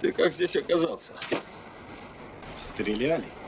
Ты как здесь оказался? Стреляли.